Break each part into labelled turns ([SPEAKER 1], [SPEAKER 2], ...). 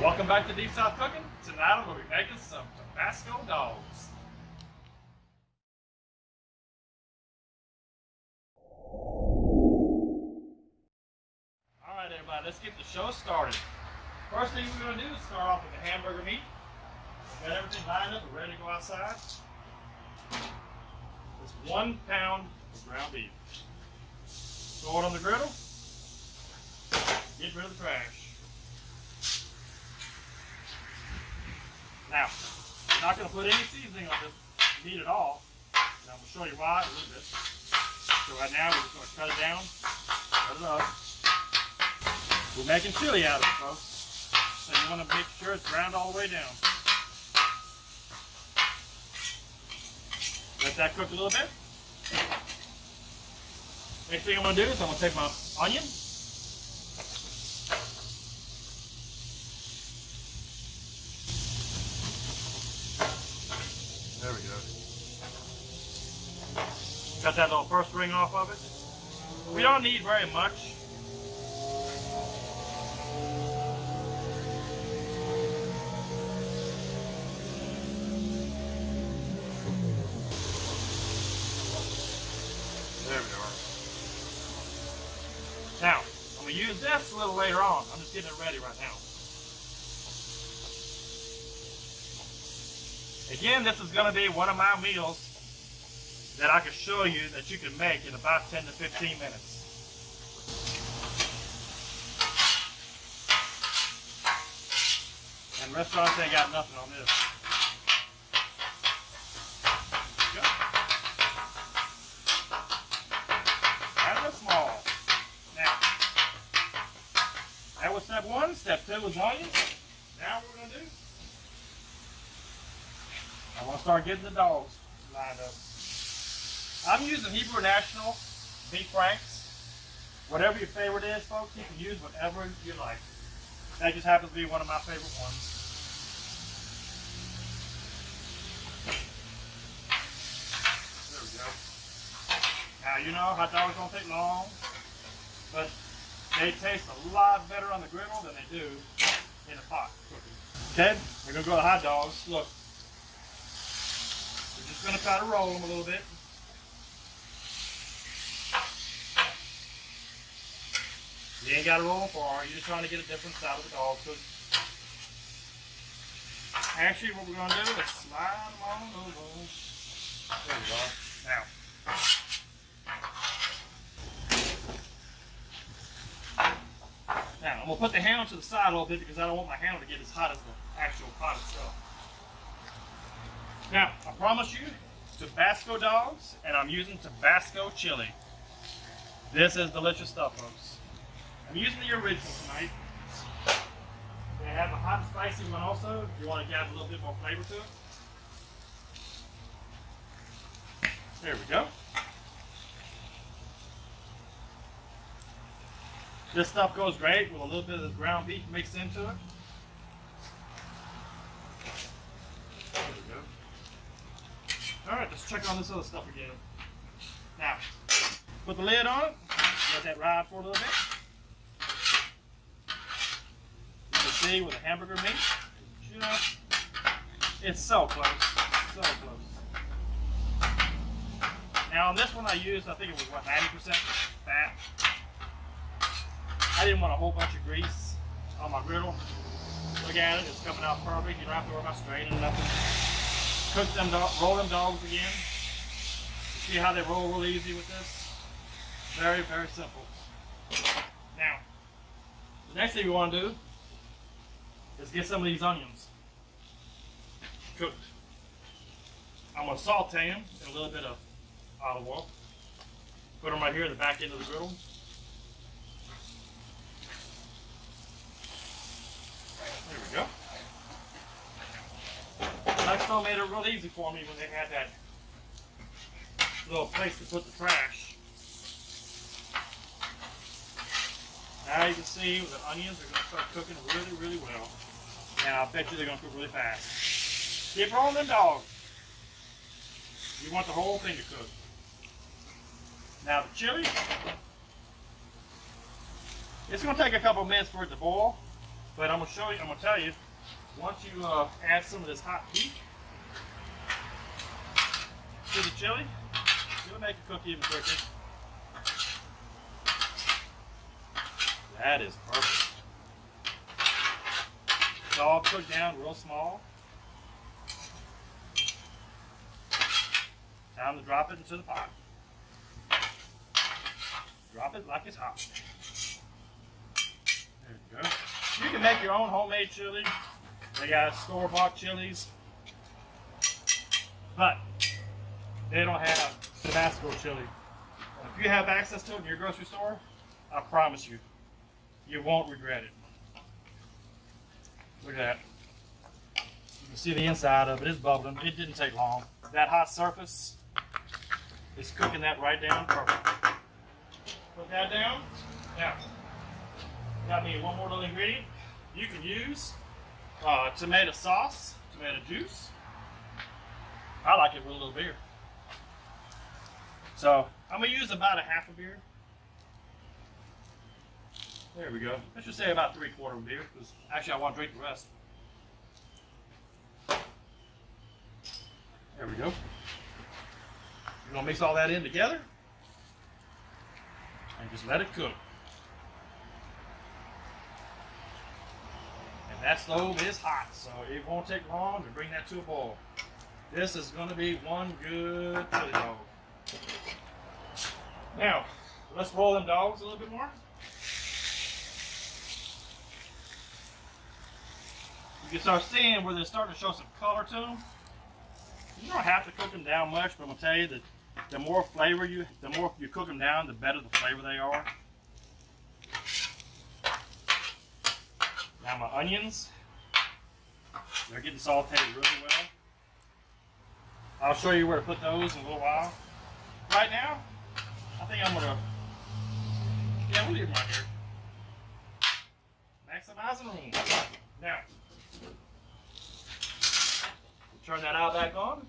[SPEAKER 1] Welcome back to Deep South Cooking. Tonight I'm going to be making some Tabasco dogs. Alright everybody, let's get the show started. First thing we're going to do is start off with the hamburger meat. Got everything lined up, we're ready to go outside. It's one pound of ground beef. Throw it on the griddle. Get rid of the trash. Now, I'm not going to put any seasoning on this meat at all. And I'm going to show you why in a little bit. So right now, we're just going to cut it down, cut it up. We're making chili out of it, folks. So you want to make sure it's browned all the way down. Let that cook a little bit. Next thing I'm going to do is I'm going to take my onion Cut that little first ring off of it. We don't need very much. There we are. Now, I'm going to use this a little later on. I'm just getting it ready right now. Again, this is going to be one of my meals that I can show you that you can make in about 10 to 15 minutes. And restaurants ain't got nothing on this. Kind of small. Now, that was step one. Step two was onions. Now what we're going to do, I want to start getting the dogs lined up. I'm using Hebrew National beef franks. Whatever your favorite is, folks, you can use whatever you like. That just happens to be one of my favorite ones. There we go. Now, you know, hot dogs don't take long, but they taste a lot better on the griddle than they do in a pot cooking. Okay, we're going to go to hot dogs. Look, we're just going to try to roll them a little bit. You ain't got to roll far. You're just trying to get a different side of the dog food. Actually, what we're going to do is slide them on over. There we go. Now. Now, I'm going to put the handle to the side a little bit because I don't want my handle to get as hot as the actual pot itself. Now, I promise you, Tabasco dogs, and I'm using Tabasco chili. This is delicious stuff, folks. I'm using the original tonight. They have a hot and spicy one also, if you want to add a little bit more flavor to it. There we go. This stuff goes great with a little bit of ground beef mixed into it. There we go. Alright, let's check on this other stuff again. Now, put the lid on it, let that ride for a little bit. With a hamburger meat. It's so close, so close. Now on this one I used, I think it was what, 90% fat. I didn't want a whole bunch of grease on my griddle. Look at it, it's coming out perfect. You don't have to worry about straining nothing. Cook them, roll them dogs again. See how they roll real easy with this? Very, very simple. Now, the next thing we want to do is get some of these onions cooked. I'm going to saute them in a little bit of olive oil. Put them right here in the back end of the griddle. There we go. Nextdoor made it real easy for me when they had that little place to put the trash. Now you can see the onions, they're going to start cooking really, really well. And I'll bet you they're going to cook really fast. Keep rolling them dogs. You want the whole thing to cook. Now the chili, it's going to take a couple minutes for it to boil. But I'm gonna show you. I'm gonna tell you. Once you uh, add some of this hot heat to the chili, it'll make it cook even quicker. That is perfect. All cooked down real small. Time to drop it into the pot. Drop it like it's hot. There you go. You can make your own homemade chili. They got store-bought chilies. But they don't have Tabasco chili. If you have access to it in your grocery store, I promise you, you won't regret it. Look at that. You can see the inside of it is bubbling. It didn't take long. That hot surface is cooking that right down perfect. Put that down. Now, got me one more little ingredient. You can use uh, tomato sauce, tomato juice. I like it with a little beer. So I'm gonna use about a half a beer. There we go. Let's just say about three quarter beer, because actually I want to drink the rest. There we go. You're gonna mix all that in together and just let it cook. And that stove is hot, so it won't take long to bring that to a boil. This is gonna be one good chili dog. Now, let's roll them dogs a little bit more. You can start seeing where they're starting to show some color to them. You don't have to cook them down much, but I'm gonna tell you that the more flavor you, the more you cook them down, the better the flavor they are. Now my onions, they're getting sauteed really well. I'll show you where to put those in a little while. Right now, I think I'm gonna, yeah, we'll leave them right here. Maximizing room. Now, turn that out back on.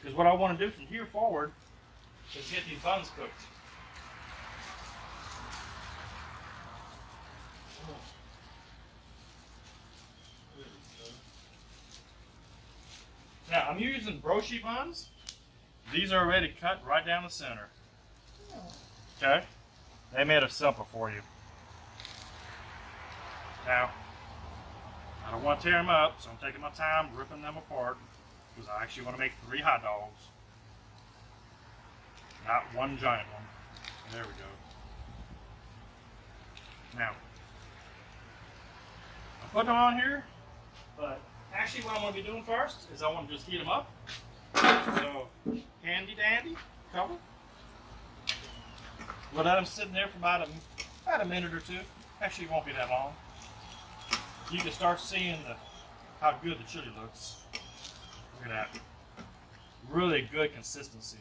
[SPEAKER 1] Because what I want to do from here forward is get these buns cooked. Now I'm using brioche buns. These are already cut right down the center. Okay? They made it simple for you. Now, don't want to tear them up, so I'm taking my time ripping them apart because I actually want to make three hot dogs. Not one giant one. There we go. Now, I'm putting them on here, but actually what I'm going to be doing first is I want to just heat them up. So, handy dandy, cover. We'll let them sit in there for about a, about a minute or two. Actually, it won't be that long. You can start seeing the, how good the chili looks. Look at that. Really good consistency.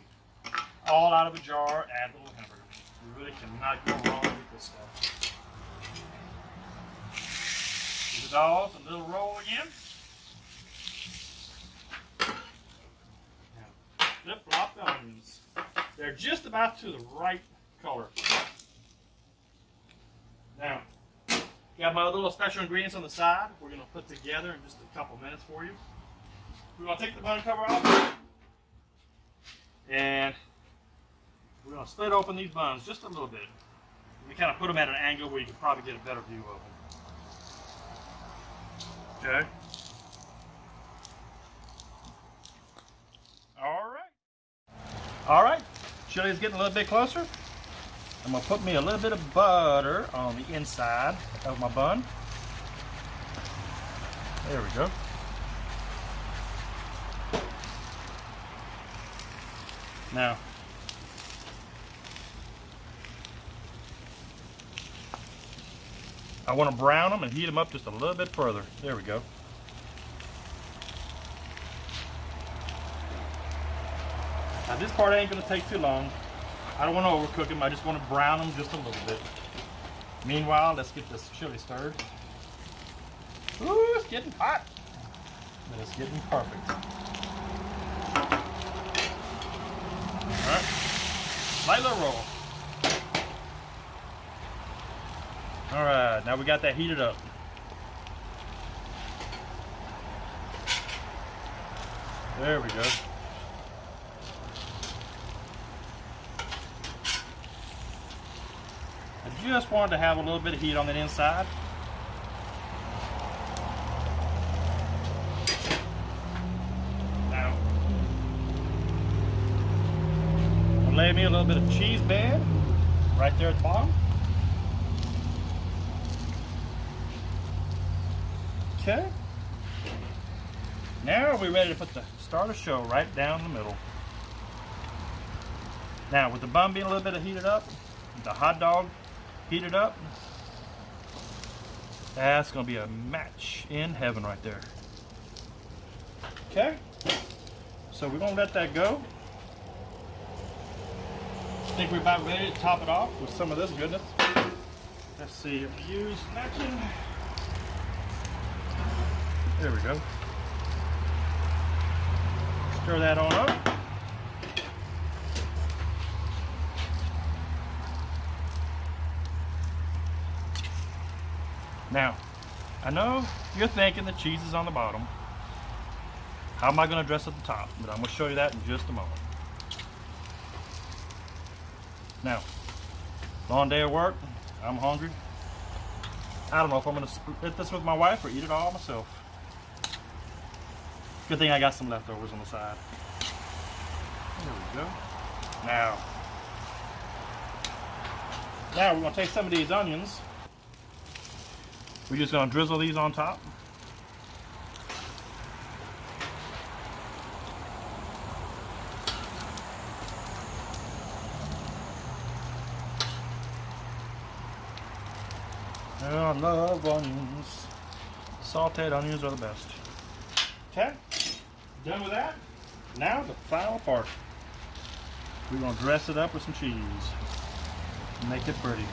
[SPEAKER 1] All out of a jar, add a little hamburger. You really cannot go wrong with this stuff. Give the dogs a little roll again. Now, flip flop the onions. They're just about to the right color. Now, got my little special ingredients on the side. We're gonna put together in just a couple minutes for you. We're gonna take the bun cover off, and we're gonna split open these buns just a little bit. We kind of put them at an angle where you can probably get a better view of them. Okay. All right. All right. Chili is getting a little bit closer. I'm gonna put me a little bit of butter on the inside of my bun. There we go. Now, I want to brown them and heat them up just a little bit further. There we go. Now this part ain't gonna take too long. I don't want to overcook them. I just want to brown them just a little bit. Meanwhile, let's get this chili stirred. Ooh, it's getting hot. But it's getting perfect. All right. Light roll. All right, now we got that heated up. There we go. Just wanted to have a little bit of heat on the inside. Now, lay me a little bit of cheese bed right there at the bottom. Okay. Now we're ready to put the starter show right down the middle. Now with the bun being a little bit heated up, the hot dog heated up, that's gonna be a match in heaven right there. Okay, so we're gonna let that go. I think we're about ready to top it off with some of this goodness. Let's see, use napkin. There we go. Stir that on up. Now, I know you're thinking the cheese is on the bottom. How am I going to dress at the top? But I'm to show you that in just a moment. Now, long day of work. I'm hungry. I don't know if I'm going to split this with my wife or eat it all myself. Good thing I got some leftovers on the side. There we go. Now, now we're to take some of these onions. We're just to drizzle these on top. I love onions. Sauteed onions are the best. Okay, done with that. Now the final part. We're gonna dress it up with some cheese. Make it pretty.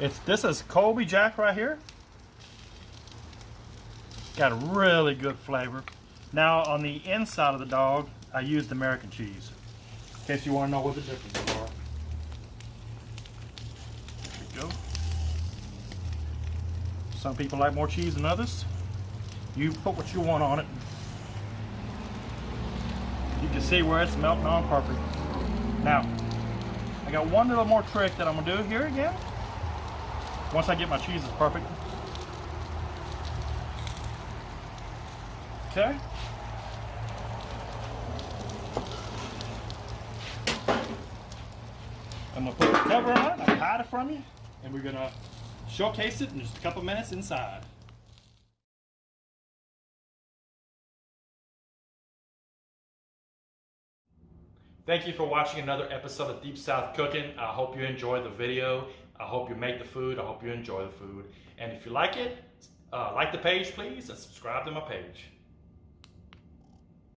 [SPEAKER 1] It's this is Colby Jack right here. Got a really good flavor. Now on the inside of the dog, I used American cheese. In case you want to know what the differences are. There we go. Some people like more cheese than others. You put what you want on it. You can see where it's melting on perfect. Now, I got one little more trick that I'm gonna do here again. Once I get my cheese is perfect. Okay. I'm gonna put the cover on it, I hide it from you, and we're gonna showcase it in just a couple minutes inside. Thank you for watching another episode of Deep South Cooking. I hope you enjoyed the video. I hope you make the food. I hope you enjoy the food. And if you like it, uh, like the page, please, and subscribe to my page.